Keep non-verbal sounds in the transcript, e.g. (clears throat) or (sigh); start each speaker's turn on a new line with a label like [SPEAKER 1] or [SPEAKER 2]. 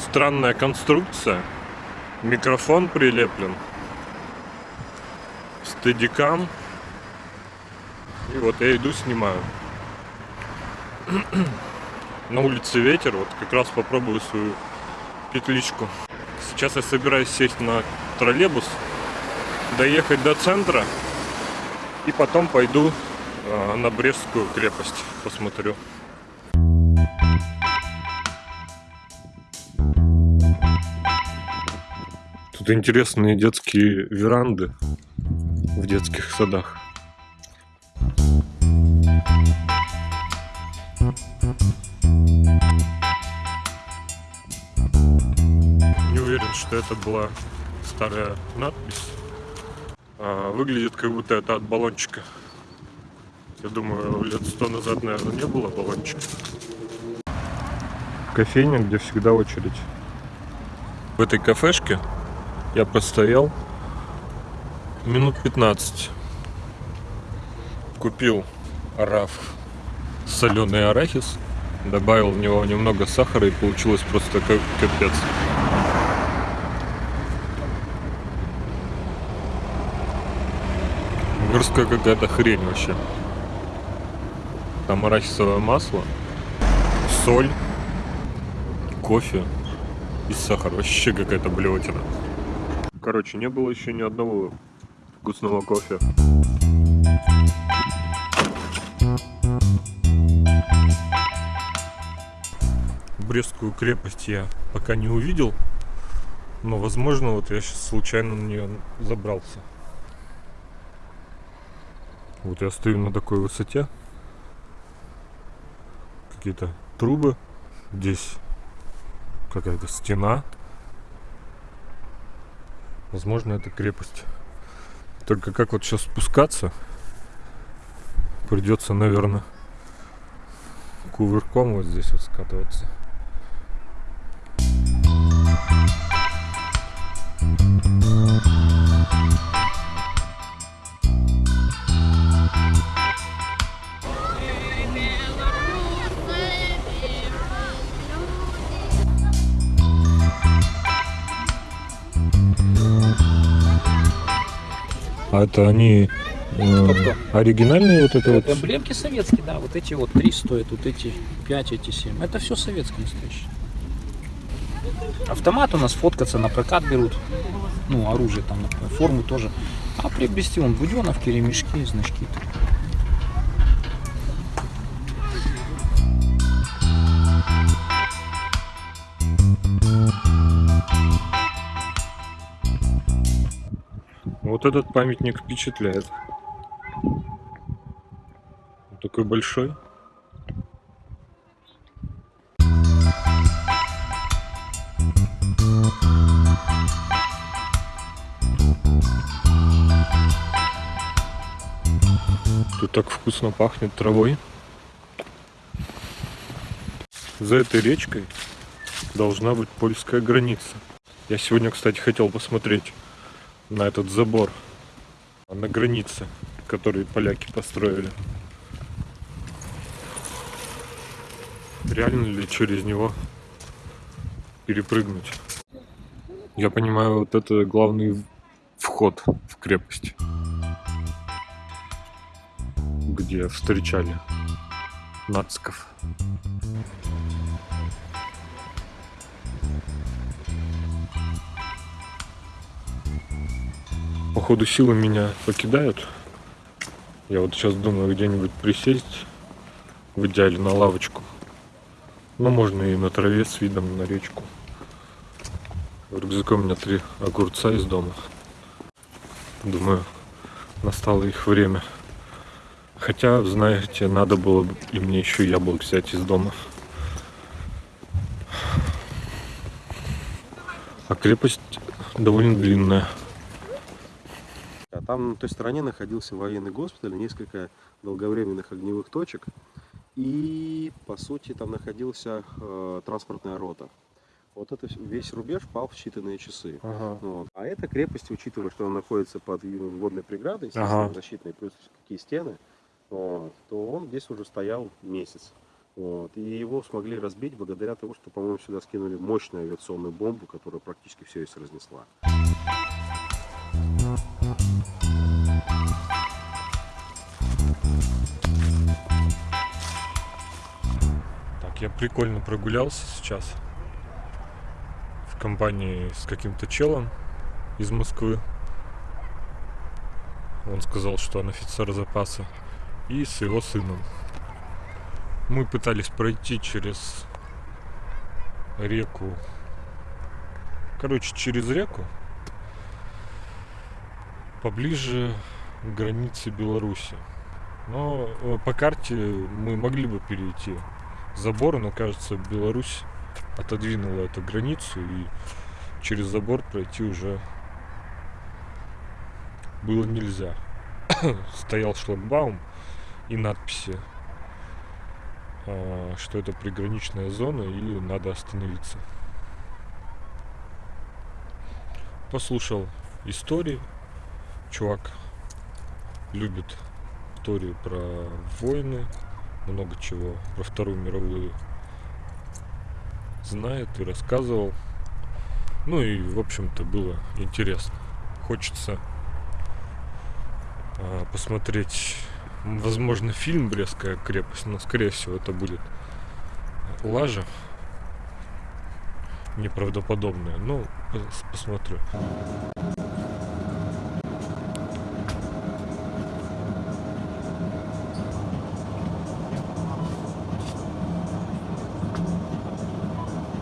[SPEAKER 1] Странная конструкция. Микрофон прилеплен. Стедикам. И вот я иду снимаю. (clears throat) На улице ветер, вот как раз попробую свою петличку. Сейчас я собираюсь сесть на троллейбус, доехать до центра и потом пойду э, на Брестскую крепость, посмотрю. Тут интересные детские веранды в детских садах. Не уверен, что это была старая надпись. А, выглядит как будто это от баллончика. Я думаю, лет сто назад, наверное, не было баллончика. Кофейня, где всегда очередь. В этой кафешке я простоял минут 15. Купил раф соленый арахис, добавил в него немного сахара и получилось просто как капец. Мирская какая-то хрень вообще. Там арахисовое масло, соль, кофе и сахар. Вообще какая-то блевотина. Короче, не было еще ни одного вкусного кофе. Брестскую крепость я пока не увидел, но возможно вот я сейчас случайно на нее забрался. Вот я стою на такой высоте. Какие-то трубы. Здесь какая-то стена. Возможно, это крепость. Только как вот сейчас спускаться? Придется, наверное, кувырком вот здесь вот скатываться. А это они э, оригинальные вот это вот?
[SPEAKER 2] Эмблемки советские, да. Вот эти вот три стоят, вот эти пять, эти семь. Это все советское настоящее. Автомат у нас фоткаться на прокат берут. Ну, оружие там, форму тоже. А приобрести он буденовки, ремешки, значки.
[SPEAKER 1] Вот этот памятник впечатляет. Он такой большой. Тут так вкусно пахнет травой. За этой речкой должна быть польская граница. Я сегодня, кстати, хотел посмотреть на этот забор на границе, который поляки построили. Реально ли через него перепрыгнуть? Я понимаю, вот это главный вход в крепость, где встречали нациков. Походу силы меня покидают. Я вот сейчас думаю где-нибудь присесть, в идеале на лавочку. Но можно и на траве с видом на речку. В рюкзаке у меня три огурца из дома. Думаю, настало их время. Хотя, знаете, надо было бы и мне еще яблок взять из дома. А крепость довольно длинная.
[SPEAKER 3] Там на той стороне находился военный госпиталь, несколько долговременных огневых точек. И, по сути, там находился э, транспортная рота. Вот это весь рубеж пал в считанные часы.
[SPEAKER 1] Ага.
[SPEAKER 3] Вот. А эта крепость, учитывая, что она находится под водной преградой, естественно,
[SPEAKER 1] Ага.
[SPEAKER 3] защитной, плюс какие стены, вот, то он здесь уже стоял месяц. Вот. И его смогли разбить благодаря тому, что, по-моему, сюда скинули мощную авиационную бомбу, которая практически все здесь разнесла.
[SPEAKER 1] Я прикольно прогулялся сейчас в компании с каким-то челом из Москвы. Он сказал, что он офицер запаса. И с его сыном. Мы пытались пройти через реку. Короче, через реку. Поближе к границе Беларуси. Но э, по карте мы могли бы перейти забор, но кажется, Беларусь отодвинула эту границу и через забор пройти уже было нельзя. (coughs) Стоял шлагбаум и надписи, а, что это приграничная зона или надо остановиться. Послушал истории. Чувак любит истории про войны, много чего про Вторую мировую знает и рассказывал. Ну и, в общем-то, было интересно. Хочется а, посмотреть, возможно, фильм «Брестская крепость», но, скорее всего, это будет лажа неправдоподобная. Ну, пос- посмотрю.